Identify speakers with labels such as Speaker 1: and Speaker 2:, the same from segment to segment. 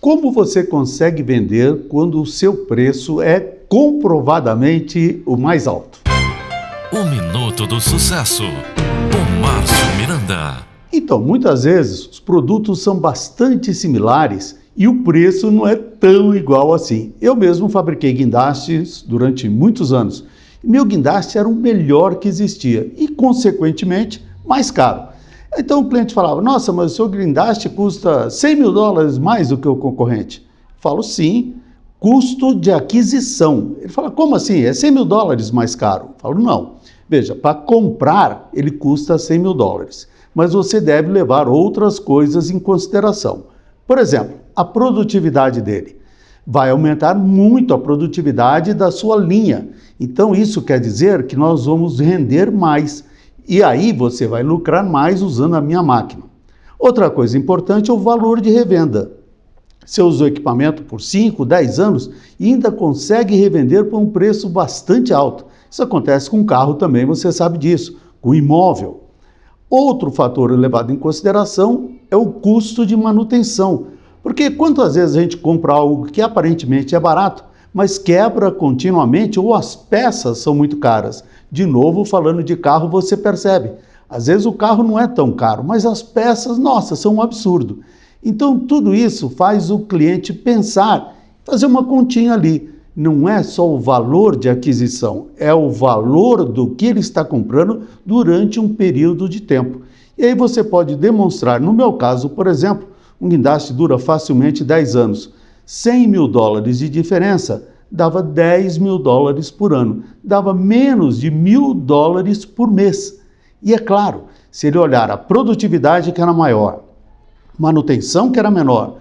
Speaker 1: Como você consegue vender quando o seu preço é comprovadamente o mais alto?
Speaker 2: O Minuto do Sucesso, com Márcio Miranda.
Speaker 1: Então, muitas vezes os produtos são bastante similares e o preço não é tão igual assim. Eu mesmo fabriquei guindastes durante muitos anos. Meu guindaste era o melhor que existia e, consequentemente, mais caro. Então o cliente falava, nossa, mas o seu guindaste custa 100 mil dólares mais do que o concorrente. Eu falo, sim, custo de aquisição. Ele fala, como assim? É 100 mil dólares mais caro? Eu falo, não. Veja, para comprar ele custa 100 mil dólares, mas você deve levar outras coisas em consideração. Por exemplo, a produtividade dele. Vai aumentar muito a produtividade da sua linha. Então, isso quer dizer que nós vamos render mais. E aí você vai lucrar mais usando a minha máquina. Outra coisa importante é o valor de revenda. Você usa o equipamento por 5, 10 anos e ainda consegue revender por um preço bastante alto. Isso acontece com carro também, você sabe disso, com imóvel. Outro fator levado em consideração é o custo de manutenção. Porque quantas vezes a gente compra algo que aparentemente é barato, mas quebra continuamente ou as peças são muito caras? De novo, falando de carro, você percebe. Às vezes o carro não é tão caro, mas as peças, nossa, são um absurdo. Então tudo isso faz o cliente pensar, fazer uma continha ali. Não é só o valor de aquisição, é o valor do que ele está comprando durante um período de tempo. E aí você pode demonstrar, no meu caso, por exemplo, um guindaste dura facilmente 10 anos. 100 mil dólares de diferença dava 10 mil dólares por ano, dava menos de mil dólares por mês. E é claro, se ele olhar a produtividade que era maior, manutenção que era menor,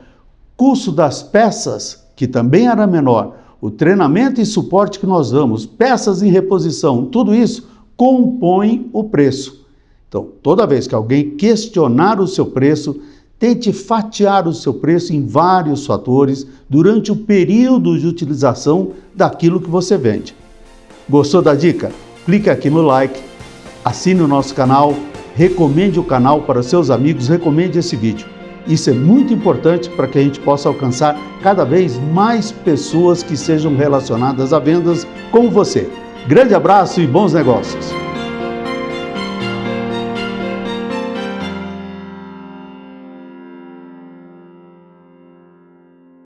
Speaker 1: custo das peças que também era menor, o treinamento e suporte que nós damos, peças em reposição, tudo isso compõe o preço. Então, toda vez que alguém questionar o seu preço, Tente fatiar o seu preço em vários fatores durante o período de utilização daquilo que você vende. Gostou da dica? Clique aqui no like, assine o nosso canal, recomende o canal para seus amigos, recomende esse vídeo. Isso é muito importante para que a gente possa alcançar cada vez mais pessoas que sejam relacionadas a vendas como você. Grande abraço e bons negócios!